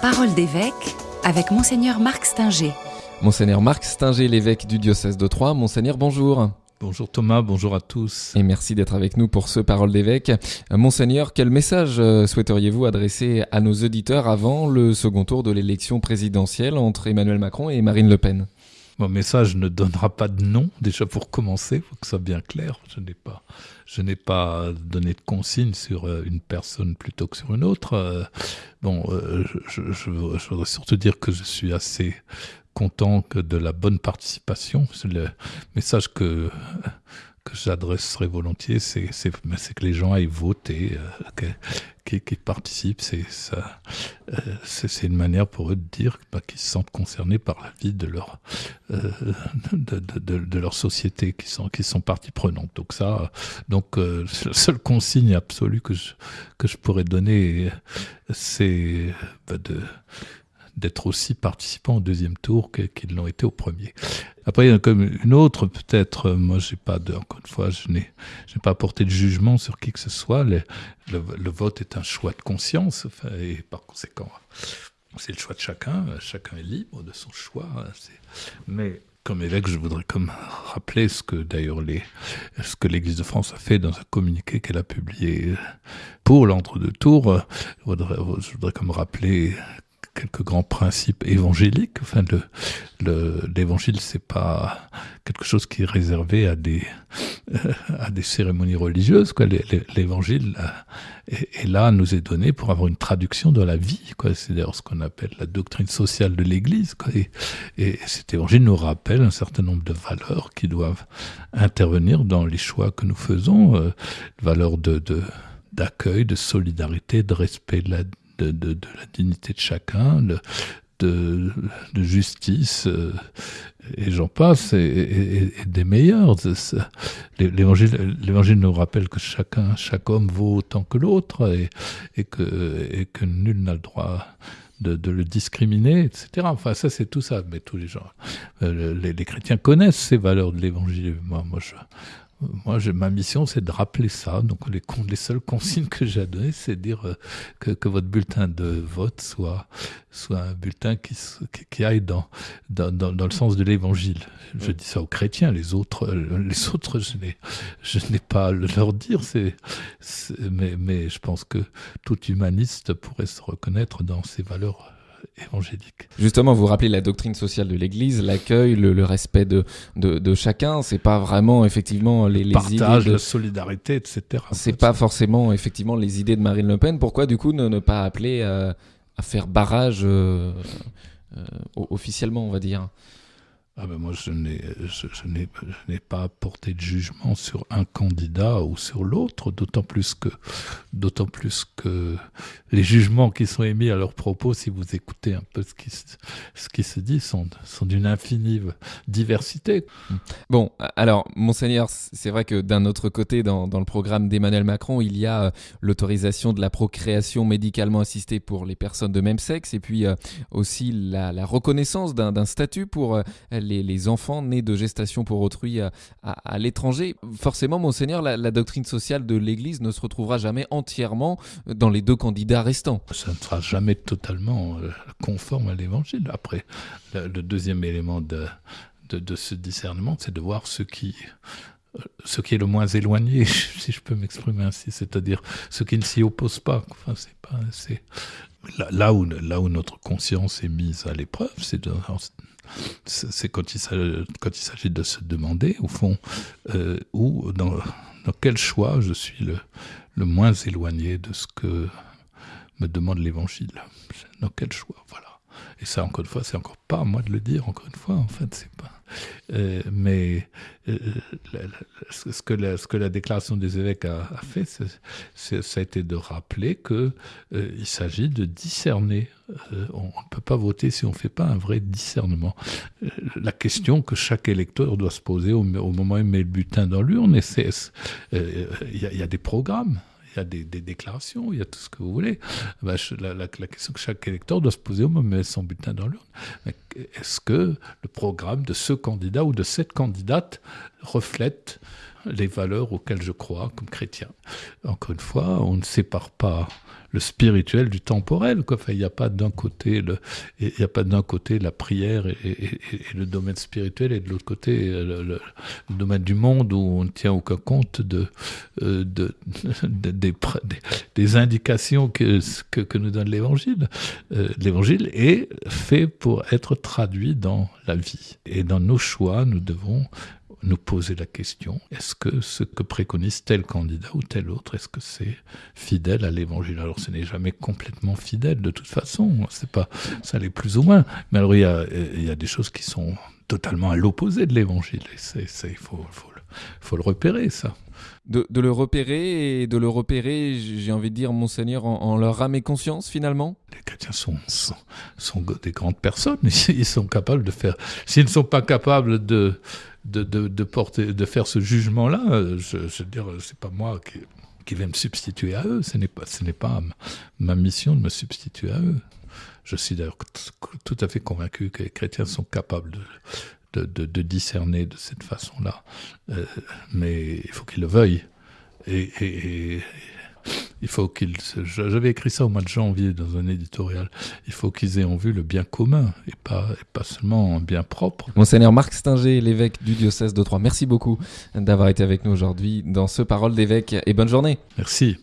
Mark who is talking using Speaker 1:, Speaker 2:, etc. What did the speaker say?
Speaker 1: Parole d'évêque avec Monseigneur Marc Stinger.
Speaker 2: Monseigneur Marc Stinger, l'évêque du diocèse de Troyes. Monseigneur, bonjour.
Speaker 3: Bonjour Thomas, bonjour à tous.
Speaker 2: Et merci d'être avec nous pour ce Parole d'évêque. Monseigneur, quel message euh, souhaiteriez-vous adresser à nos auditeurs avant le second tour de l'élection présidentielle entre Emmanuel Macron et Marine Le Pen?
Speaker 3: Mon message ne donnera pas de nom, déjà pour commencer, il faut que ça soit bien clair. Je n'ai pas, je n'ai pas donné de consigne sur euh, une personne plutôt que sur une autre. Euh, bon, euh, je, voudrais surtout dire que je suis assez content de la bonne participation. Le message que que j'adresserai volontiers, c'est que les gens aillent voter, qu'ils participent. C'est c'est une manière pour eux de dire bah, qu'ils se sentent concernés par la vie de leur euh, de, leur société, qui sont qui sont partie prenante. Donc ça, donc euh, la seule consigne absolue que je que je pourrais donner, c'est bah, de d'être aussi participants au deuxième tour qu'ils l'ont été au premier. Après, il y en a comme une autre, peut-être, moi, j'ai pas de, encore une fois, je n'ai, pas apporté de jugement sur qui que ce soit. Le, le, vote est un choix de conscience, et par conséquent, c'est le choix de chacun. Chacun est libre de son choix. Mais comme évêque, je voudrais comme rappeler ce que d'ailleurs l'Église de France a fait dans un communiqué qu'elle a publié pour l'entre-deux tours. Je voudrais comme rappeler quelques grands principes évangéliques. Enfin, le, l'évangile, c'est pas quelque chose qui est réservé à des euh, cérémonies religieuses. L'évangile euh, est, là, nous est donné pour avoir une traduction de la vie. C'est d'ailleurs ce qu'on appelle la doctrine sociale de l'Église. Et, et cet évangile nous rappelle un certain nombre de valeurs qui doivent intervenir dans les choix que nous faisons, euh, valeurs de d'accueil, de solidarité, de respect de la de, la dignité de chacun, de, justice, euh, et j'en passe, et, des meilleurs. L'évangile, nous rappelle que chacun, chaque homme vaut autant que l'autre, et, que, nul n'a le droit de, le discriminer, etc. Enfin, ça, c'est tout ça. Mais tous les gens, euh, les, les, chrétiens connaissent ces valeurs de l'évangile. Moi, moi, je, moi, ma mission, c'est de rappeler ça. Donc, les, les seules consignes que j'ai à donner, c'est de dire euh, que, que, votre bulletin de vote soit, soit un bulletin qui, qui, aille dans, dans, dans, le sens de l'évangile. Je dis ça aux chrétiens, les autres, euh, les autres, je n'ai, je n'ai pas à leur dire. C'est, mais, mais je pense que tout humaniste pourrait se reconnaître dans ces valeurs évangélique.
Speaker 2: Justement, vous rappelez la doctrine sociale de l'Église, l'accueil, le, respect de, de, de chacun. C'est pas vraiment effectivement les, les
Speaker 3: partage,
Speaker 2: idées de
Speaker 3: la solidarité, etc.
Speaker 2: C'est pas forcément effectivement les idées de Marine Le Pen. Pourquoi du coup ne, ne pas appeler à faire barrage euh, euh, officiellement, on va dire?
Speaker 3: Ah ben moi, je n'ai, je, je n'ai, je n'ai pas porté de jugement sur un candidat ou sur l'autre, d'autant plus que, d'autant plus que les jugements qui sont émis à leur propos, si vous écoutez un peu ce qui, se dit, sont, d'une infinie diversité.
Speaker 2: Bon, alors, monseigneur, c'est vrai que d'un autre côté, dans, le programme d'Emmanuel Macron, il y a euh, l'autorisation de la procréation médicalement assistée pour les personnes de même sexe, et puis euh, aussi la, reconnaissance d'un, statut pour euh, les, enfants nés de gestation pour autrui à, l'étranger. Forcément, monseigneur, la, doctrine sociale de l'Église ne se retrouvera jamais entièrement dans les deux candidats restants.
Speaker 3: Ça ne sera jamais totalement euh, conforme à l'Évangile. Après, le, deuxième élément de, de, ce discernement, c'est de voir ce qui euh, ce qui est le moins éloigné, si je peux m'exprimer ainsi, c'est-à-dire ce qui ne s'y oppose pas. Enfin, c'est pas, c'est là, où là où notre conscience est mise à l'épreuve, c'est c'est quand il s'agit de se demander, au fond, euh, où, dans, dans, quel choix je suis le, le moins éloigné de ce que me demande l'Évangile. Dans quel choix, voilà. Et ça, encore une fois, c'est encore pas à moi de le dire, encore une fois, en fait, c'est pas. Euh, mais euh, ce, que la, déclaration des évêques a, fait, c'est, ça a été de rappeler que euh, s'agit de discerner. On ne peut pas voter si on ne fait pas un vrai discernement. La question que chaque électeur doit se poser au, moment où il met le butin dans l'urne, il y, y, a des programmes il y a des, déclarations, il y a tout ce que vous voulez. Ben, la, question que chaque électeur doit se poser au moment où met son bulletin dans l'urne, est-ce que le programme de ce candidat ou de cette candidate reflète les valeurs auxquelles je crois comme chrétien. Encore une fois, on ne sépare pas le spirituel du temporel. Quoi. Il n'y a pas d'un côté il a pas d'un côté la prière et, le domaine spirituel et de l'autre côté le, le, domaine du monde où on ne tient aucun compte de, euh, de, de des, indications que, que, que, nous donne l'Évangile. Euh, L'Évangile est fait pour être traduit dans la vie et dans nos choix, nous devons nous poser la question, est-ce que ce que préconise tel candidat ou tel autre, est-ce que c'est fidèle à l'évangile? Alors ce n'est jamais complètement fidèle de toute façon, c'est pas, ça l'est plus ou moins, mais alors il y a, il y a des choses qui sont totalement à l'opposé de l'évangile, il faut, faut, faut le repérer ça.
Speaker 2: De, de, le repérer et de le repérer, j'ai envie de dire, monseigneur, en, en, leur âme et conscience finalement?
Speaker 3: Les chrétiens sont, sont, sont, des grandes personnes, ils sont capables de faire... S'ils ne sont pas capables de, de, porter, de faire ce jugement-là, je, je, veux dire, c'est pas moi qui, qui vais me substituer à eux. Ce n'est pas, ce n'est pas ma mission de me substituer à eux. Je suis d'ailleurs tout à fait convaincu que les chrétiens sont capables de, de, discerner de cette façon-là. Euh, mais il faut qu'ils le veuillent. Et, il faut qu'ils. J'avais écrit ça au mois de janvier dans un éditorial. Il faut qu'ils aient en vue le bien commun et pas, et pas seulement un bien propre.
Speaker 2: Monseigneur Marc Stinger, l'évêque du diocèse de Troyes, merci beaucoup d'avoir été avec nous aujourd'hui dans ce Parole d'évêque et bonne journée.
Speaker 3: Merci.